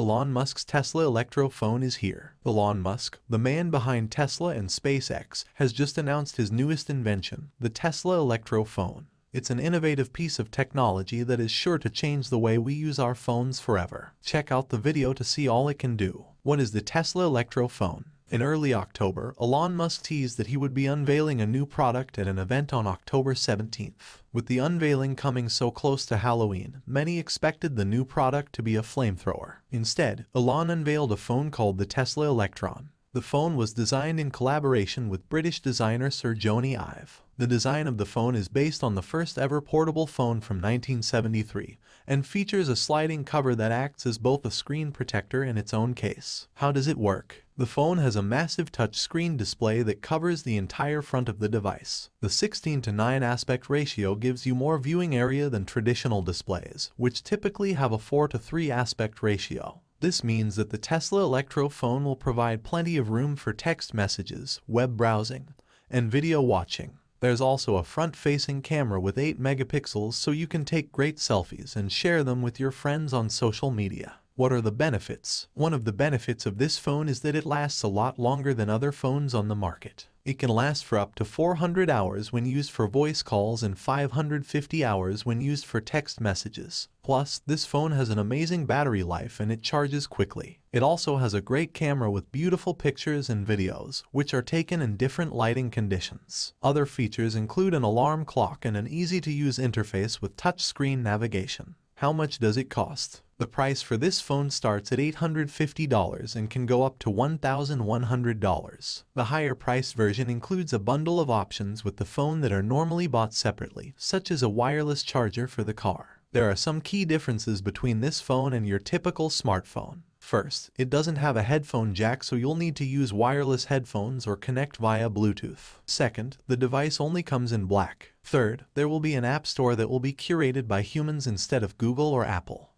Elon Musk's Tesla Electrophone is here. Elon Musk, the man behind Tesla and SpaceX, has just announced his newest invention, the Tesla Electrophone. It's an innovative piece of technology that is sure to change the way we use our phones forever. Check out the video to see all it can do. What is the Tesla Electrophone? In early October, Elon Musk teased that he would be unveiling a new product at an event on October 17th. With the unveiling coming so close to Halloween, many expected the new product to be a flamethrower. Instead, Elon unveiled a phone called the Tesla Electron. The phone was designed in collaboration with British designer Sir Jony Ive. The design of the phone is based on the first ever portable phone from 1973 and features a sliding cover that acts as both a screen protector and its own case. How does it work? The phone has a massive touchscreen display that covers the entire front of the device. The 16 to 9 aspect ratio gives you more viewing area than traditional displays, which typically have a 4 to 3 aspect ratio. This means that the Tesla Electrophone will provide plenty of room for text messages, web browsing, and video watching. There's also a front-facing camera with 8 megapixels so you can take great selfies and share them with your friends on social media. What are the benefits? One of the benefits of this phone is that it lasts a lot longer than other phones on the market. It can last for up to 400 hours when used for voice calls and 550 hours when used for text messages. Plus, this phone has an amazing battery life and it charges quickly. It also has a great camera with beautiful pictures and videos, which are taken in different lighting conditions. Other features include an alarm clock and an easy-to-use interface with touchscreen navigation. How much does it cost? The price for this phone starts at $850 and can go up to $1,100. The higher priced version includes a bundle of options with the phone that are normally bought separately, such as a wireless charger for the car. There are some key differences between this phone and your typical smartphone. First, it doesn't have a headphone jack so you'll need to use wireless headphones or connect via Bluetooth. Second, the device only comes in black. Third, there will be an app store that will be curated by humans instead of Google or Apple.